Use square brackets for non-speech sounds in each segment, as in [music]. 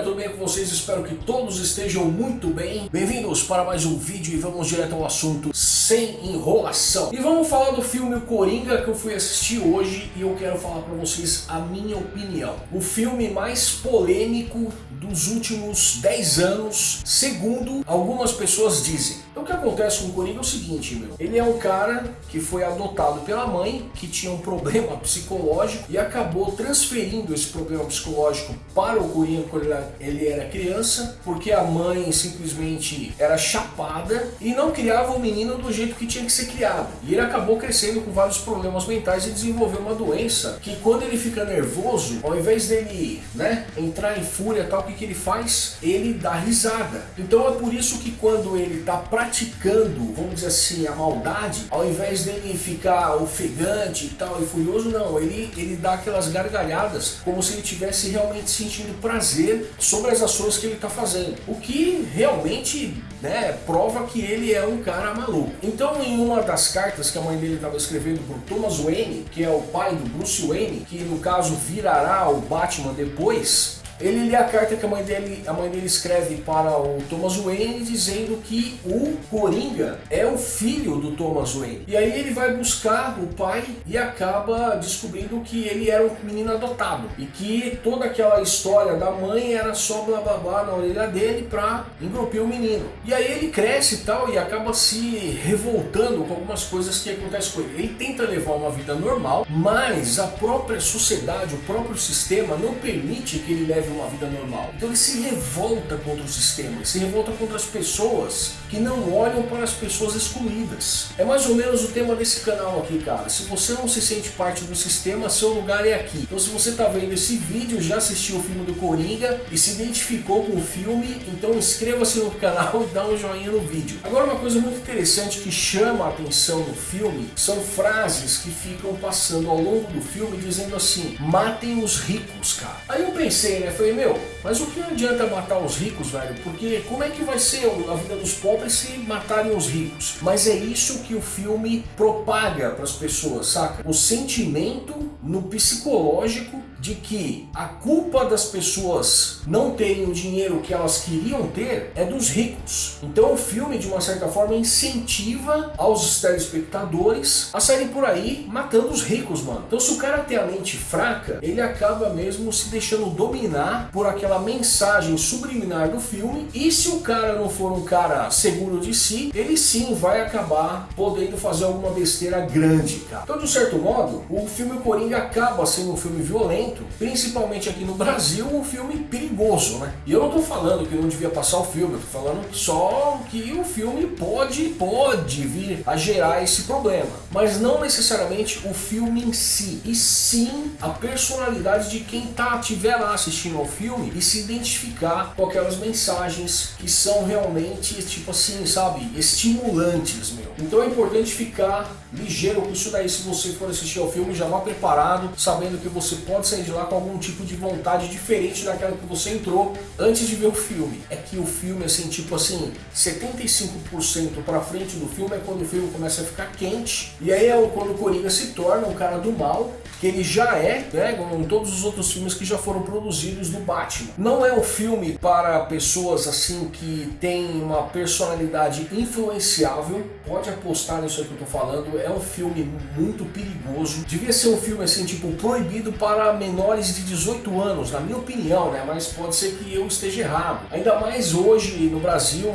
doideiras, tudo bem com vocês? Espero que todos estejam muito bem. Bem-vindos para mais um vídeo e vamos direto ao assunto sem enrolação. E vamos falar do filme Coringa que eu fui assistir hoje e eu quero falar para vocês a minha opinião. O filme mais polêmico dos últimos 10 anos, segundo algumas pessoas dizem. Então o que acontece com o Coringa é o seguinte, meu. Ele é um cara que foi adotado pela mãe, que tinha um problema [laughs] psicológico e acabou transferindo esse problema psicológico para o Coringa quando ele era criança, porque a mãe simplesmente era chapada e não criava o menino do jeito que tinha que ser criado. E ele acabou crescendo com vários problemas mentais e desenvolveu uma doença que quando ele fica nervoso, ao invés dele né, entrar em fúria tal, o que, que ele faz? Ele dá risada. Então é por isso que quando ele está praticando, vamos dizer assim, a maldade, ao invés dele ficar ofegante e tal e furioso, não, ele, ele dá aquelas gargalhadas como se ele tivesse realmente sentindo prazer sobre as ações que ele está fazendo. O que realmente né, prova que ele é um cara maluco. Então em uma das cartas que a mãe dele estava escrevendo para Thomas Wayne, que é o pai do Bruce Wayne, que no caso virará o Batman depois, ele lê a carta que a mãe dele, a mãe dele escreve para o Thomas Wayne dizendo que o Coringa é o filho do Thomas Wayne. E aí ele vai buscar o pai e acaba descobrindo que ele era um menino adotado e que toda aquela história da mãe era só blá blá blá na orelha dele para engrupir o menino. E aí ele cresce e tal e acaba se revoltando com algumas coisas que acontecem com ele. Ele tenta levar uma vida normal, mas a própria sociedade, o próprio sistema não permite que ele leve uma vida normal. Então ele se revolta contra o sistema, se revolta contra as pessoas que não olham para as pessoas excluídas. É mais ou menos o tema desse canal aqui, cara. Se você não se sente parte do sistema, seu lugar é aqui. Então se você está vendo esse vídeo, já assistiu o filme do Coringa e se identificou com o filme, então inscreva-se no canal e dá um joinha no vídeo. Agora uma coisa muito interessante que chama a atenção no filme são frases que ficam passando ao longo do filme dizendo assim, matem os ricos, cara. Aí eu pensei, né, falei, meu, mas o que adianta matar os ricos, velho? Porque como é que vai ser a vida dos pobres se matarem os ricos? Mas é isso que o filme propaga para as pessoas, saca? O sentimento no psicológico de que a culpa das pessoas não terem o dinheiro que elas queriam ter é dos ricos. Então o filme, de uma certa forma, incentiva aos telespectadores a saírem por aí matando os ricos, mano. Então se o cara tem a mente fraca, ele acaba mesmo se deixando dominar por aquela mensagem subliminar do filme e se o cara não for um cara seguro de si, ele sim vai acabar podendo fazer alguma besteira grande, cara. Então de certo modo, o filme Coringa acaba sendo um filme violento, principalmente aqui no Brasil, um filme perigoso, né? E eu não tô falando que não devia passar o filme, eu tô falando só que o filme pode, pode vir a gerar esse problema. Mas não necessariamente o filme em si, e sim a personalidade de quem tá, tiver lá assistindo ao filme e se identificar com aquelas mensagens que são realmente, tipo assim, sabe, estimulantes, meu. Então é importante ficar ligeiro com isso daí, se você for assistir ao filme, já vá preparado, sabendo que você pode sair de lá com algum tipo de vontade diferente daquela que você entrou antes de ver o filme. É que o filme, assim, tipo assim, 75% pra frente do filme é quando o filme começa a ficar quente, e aí é quando o Coringa se torna um cara do mal, que ele já é, né, como em todos os outros filmes que já foram produzidos do Batman. Não é um filme para pessoas assim que têm uma personalidade influenciável, pode apostar nisso que eu tô falando, é um filme muito perigoso, devia ser um filme assim, tipo, proibido para menores de 18 anos, na minha opinião, né, mas pode ser que eu esteja errado. Ainda mais hoje no Brasil,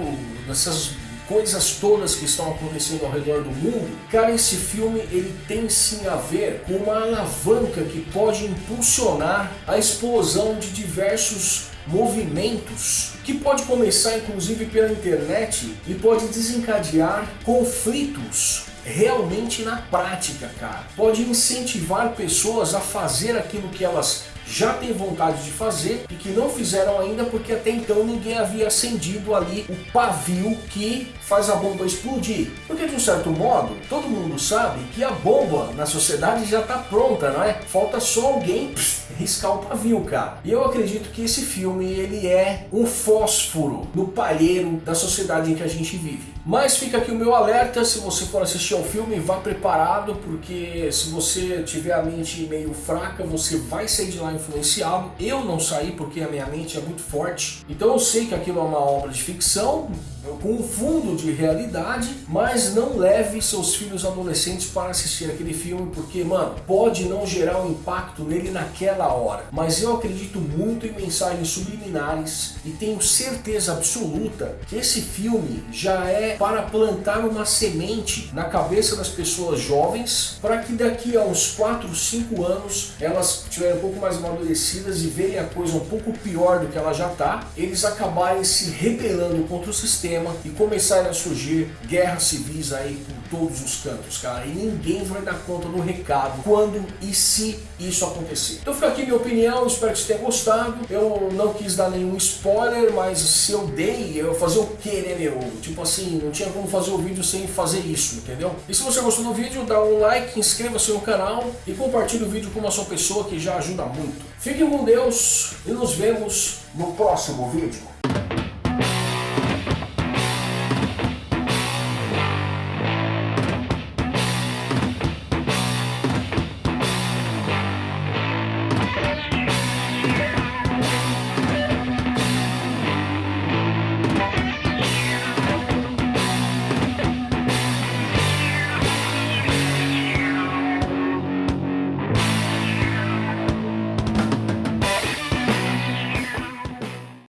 nessas coisas todas que estão acontecendo ao redor do mundo, cara, esse filme ele tem sim a ver com uma alavanca que pode impulsionar a explosão de diversos movimentos que pode começar inclusive pela internet e pode desencadear conflitos realmente na prática, cara. Pode incentivar pessoas a fazer aquilo que elas já têm vontade de fazer e que não fizeram ainda porque até então ninguém havia acendido ali o pavio que faz a bomba explodir. Porque de um certo modo, todo mundo sabe que a bomba na sociedade já está pronta, não é? Falta só alguém [laughs] riscar o pavio, cara. E eu acredito que esse filme ele é um fósforo no palheiro da sociedade em que a gente vive. Mas fica aqui o meu alerta, se você for assistir ao filme, vá preparado, porque se você tiver a mente meio fraca, você vai sair de lá influenciado. Eu não saí porque a minha mente é muito forte. Então eu sei que aquilo é uma obra de ficção, com um fundo de realidade, mas não leve seus filhos adolescentes para assistir aquele filme, porque, mano, pode não gerar um impacto nele naquela hora. Mas eu acredito muito em mensagens subliminares e tenho certeza absoluta que esse filme já é para plantar uma semente na cabeça das pessoas jovens, para que daqui a uns 4, 5 anos elas estiverem um pouco mais amadurecidas e verem a coisa um pouco pior do que ela já está, eles acabarem se rebelando contra o sistema e começarem a surgir guerras civis aí todos os cantos, cara. E ninguém vai dar conta do recado quando e se isso acontecer. Então fica aqui minha opinião, espero que você tenha gostado. Eu não quis dar nenhum spoiler, mas se eu dei, eu fazer o que, né, meu? Tipo assim, não tinha como fazer o vídeo sem fazer isso, entendeu? E se você gostou do vídeo, dá um like, inscreva-se no canal e compartilhe o vídeo com uma só pessoa que já ajuda muito. Fiquem com Deus e nos vemos no próximo vídeo.